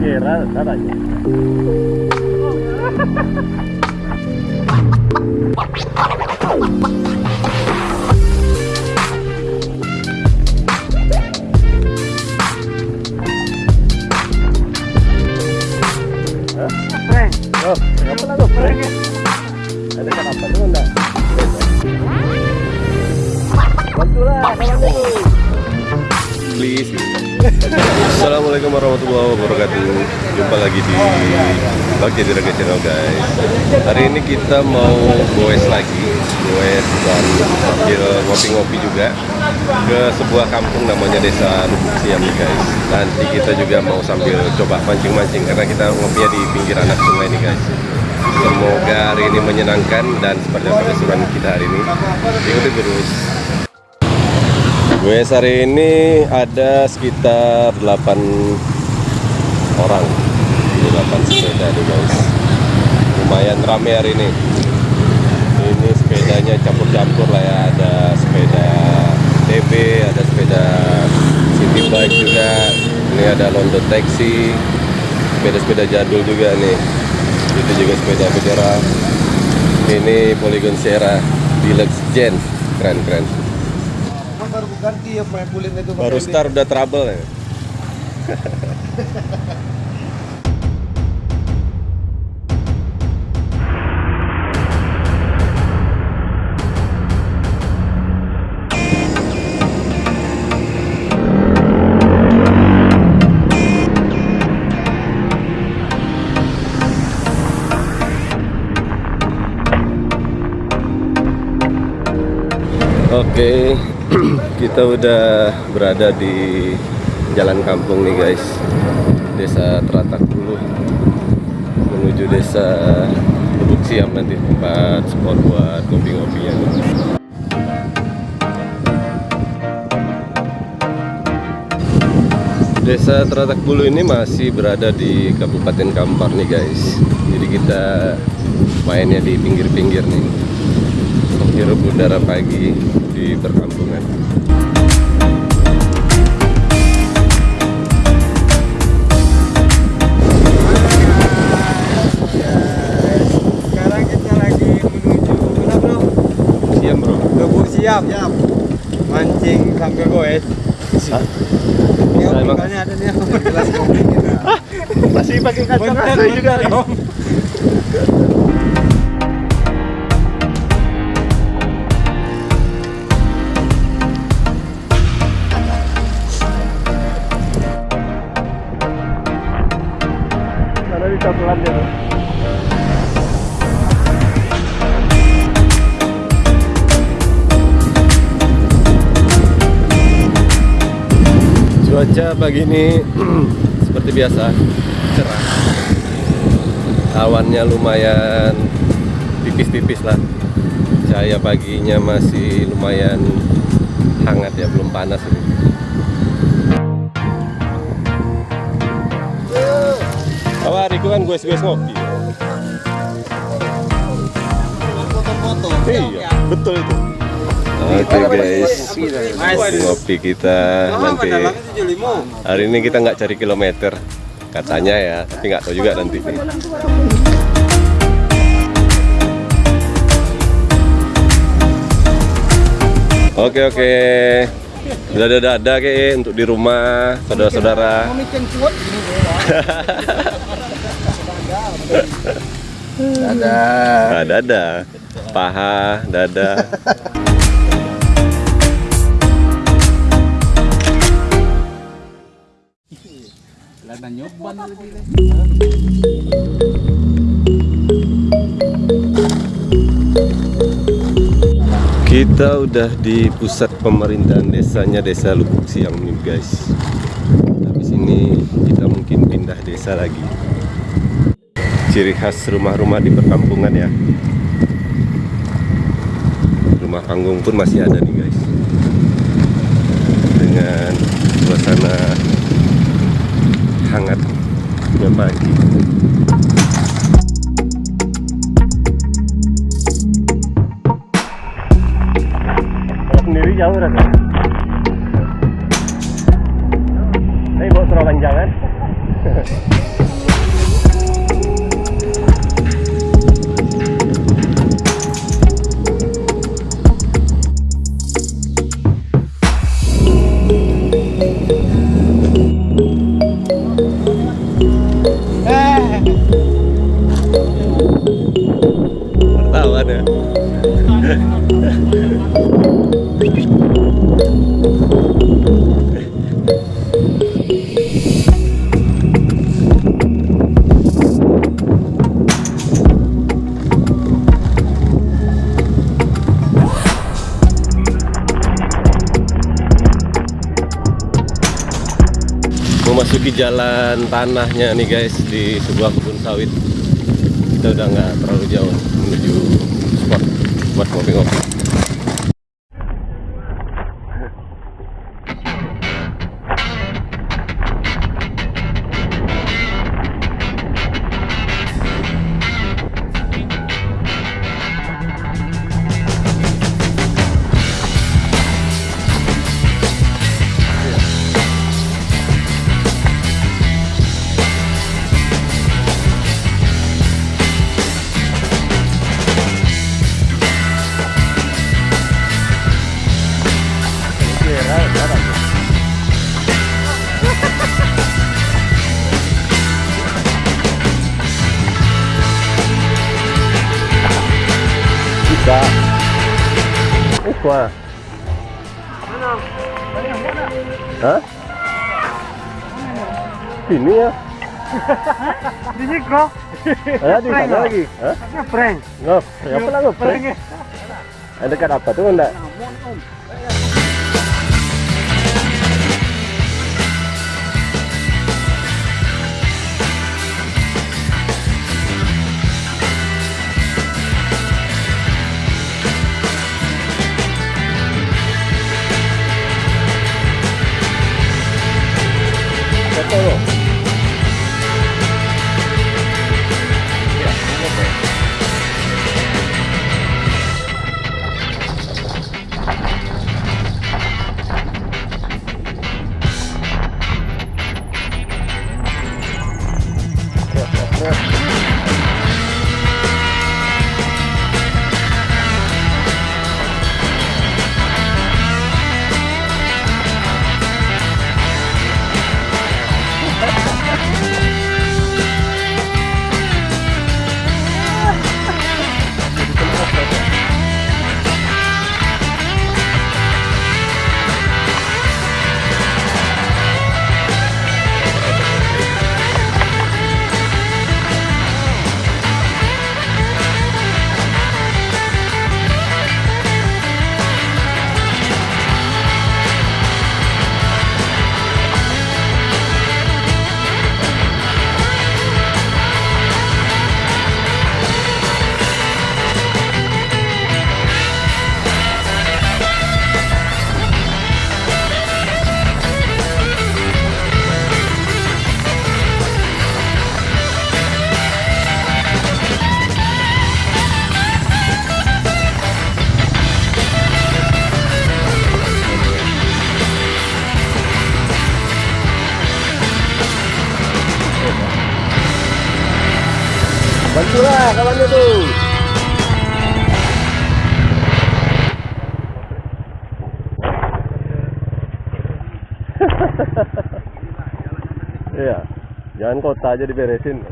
Kira, sana aja. Oh, Assalamualaikum warahmatullahi wabarakatuh. Jumpa lagi di Bagja Diraga Channel guys. Hari ini kita mau goes lagi. Goes dan sambil ngopi-ngopi juga Ke sebuah kampung namanya Desa Lubuk Siam guys. Nanti kita juga mau sambil coba mancing-mancing Karena kita ngopinya di pinggir anak sungai nih guys. Semoga hari ini menyenangkan dan seperti apa kita hari ini. Ikuti terus Gue hari ini ada sekitar 8 orang. Ini 8 sepeda nih guys. Lumayan rame hari ini. Ini sepedanya campur-campur lah ya. Ada sepeda TB, ada sepeda city bike juga. Ini ada London taxi Sepeda-sepeda jadul juga nih. Itu juga sepeda bendera. Ini Polygon Sierra Deluxe Gen. Keren-keren Kan ganti ya pakai kulit itu Baru start udah trouble ya. kita udah berada di jalan kampung nih guys, desa Teratak dulu menuju desa Lubuk Siam nanti tempat spot buat kopi-kopinya. nih. Desa Teratak Bulu ini masih berada di Kabupaten Kampar nih guys. Jadi kita mainnya di pinggir-pinggir nih hirup udara pagi di perkampungan. Bro. Lubuk siap. Siap. Mancing sambil goes. Ya, makanya ada nih gelas kopi kita. Masih pakai asli juga dong. Karena di coklat ya. Cuaca pagi ini seperti biasa cerah. Awannya lumayan tipis-tipis lah. Cahaya paginya masih lumayan hangat ya, belum panas ini. Oh, hari itu kan gue gue ngopi. Foto-foto. Iya, betul itu. Oke guys, ngopi kita nanti. Hari ini kita nggak cari kilometer, katanya ya, tapi nggak tahu juga nanti. Oke oke, dadah dadah ke untuk di rumah saudara-saudara. Ada. Nah, dadah, paha, Kita udah di pusat pemerintahan desanya Desa Lubuk Siam nih guys. Habis ini kita mungkin pindah desa lagi. Ciri khas rumah-rumah di perkampungan ya. Rumah panggung pun masih ada nih guys. Dengan suasana hangatnya pagi sendiri jauh rasanya tapi bawa serokan jangan. ya. memasuki jalan tanahnya nih guys di sebuah kebun sawit kita udah nggak terlalu jauh menuju spot buat ngopi-ngopi bisa Hah? Sini ya? Di sini kok. Ya di sana lagi. Hah? Ngeprank. Ngop, apa lah ngop? Prank. Ada dekat apa tuh enggak? Bantulah kawannya tuh. Iya, jangan kota aja diberesin.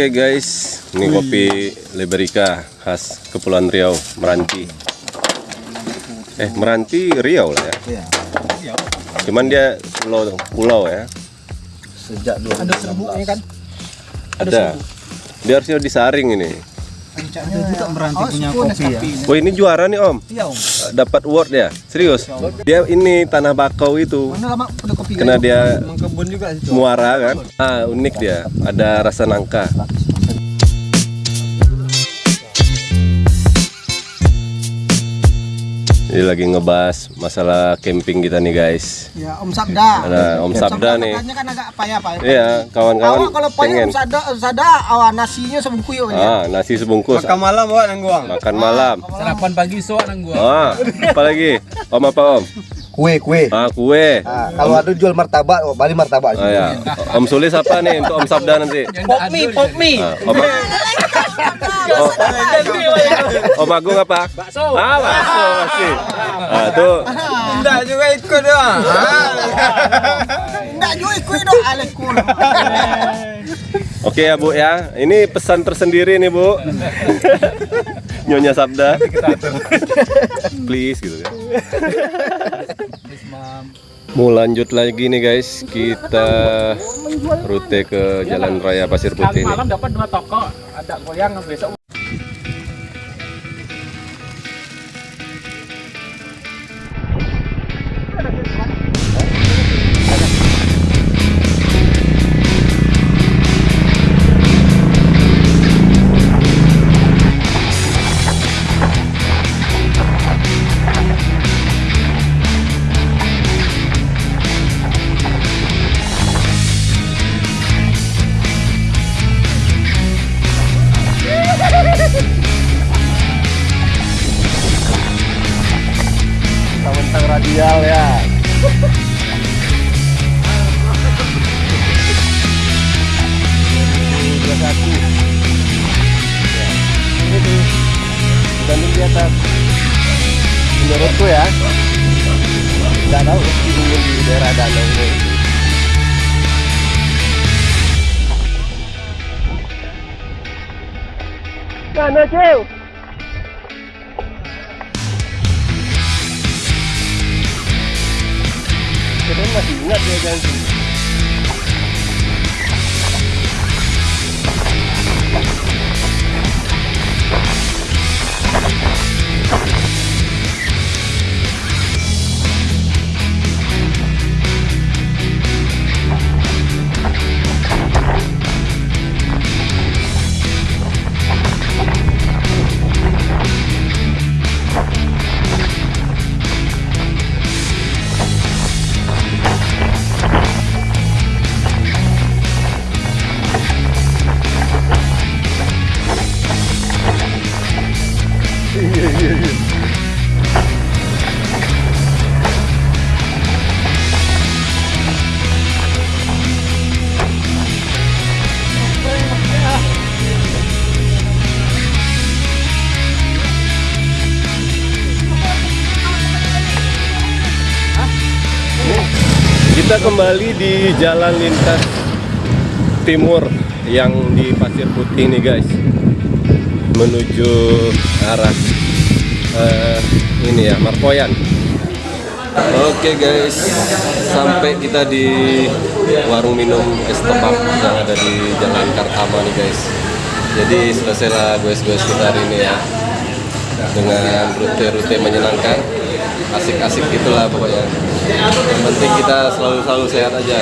Oke guys, ini kopi Liberica khas Kepulauan Riau, Meranti. Eh, Meranti Riau lah ya. Iya. Cuman dia pulau pulau ya. Sejak dulu. Ada serbuknya kan? Ada. Dia harusnya disaring ini. Ada juga meranti punya kopi ya. Wah ini juara nih Om. Iya om. Dapat award ya. Serius. Dia ini tanah bakau itu. Mana lama kopi Kena dia Emang kebun juga situ. muara kan. Ah unik dia. Ada rasa nangka. Ini lagi ngebahas masalah camping kita nih guys. Ya Om Sabda. Ada Om Sabda nih. Katanya kan agak payah pak. Iya, kawan-kawan Awak kalau payah pengen. Om Sabda, Om Sabda, awak nasinya sebungkus ya. Ah, nasi sebungkus. Makan malam bawa nangguang. Makan malam. Sarapan pagi soak nang gua. Ah, apa lagi? Om apa Om? Kue, kue. Ah, kue. Ah, kalau ada jual martabak, oh, bali martabak. Oh ya. Om Sulis apa nih untuk Om Sabda nanti? Pop mie, pop mie. Ah, Om, oh, Om Agung apa? Bakso. Ah, bakso masih. Ah, tuh. Enggak juga ikut doang. Enggak juga ikut dong alekul. Oke ya Bu ya. Ini pesan tersendiri nih Bu. Nyonya Sabda. Please gitu ya. Mau lanjut lagi nih guys, kita rute ke Jalan Raya Pasir Putih nih. Malam dapat dua toko, ada goyang besok Bandung di atas. Menurutku ya. Tidak tahu di di daerah danau ini. Mana jauh? Kita masih ingat dia janji. Kita kembali di jalan lintas timur yang di Pasir Putih nih guys. Menuju arah eh, ini ya Markoyan. Oke guys. Sampai kita di warung minum es tebak yang ada di Jalan Kartama nih guys. Jadi selesailah guys-guys kita hari ini ya. Dengan rute-rute menyenangkan. Asik-asik gitulah pokoknya yang penting kita selalu-selalu sehat aja.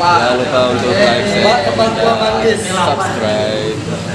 Jangan lupa untuk like, share, dan subscribe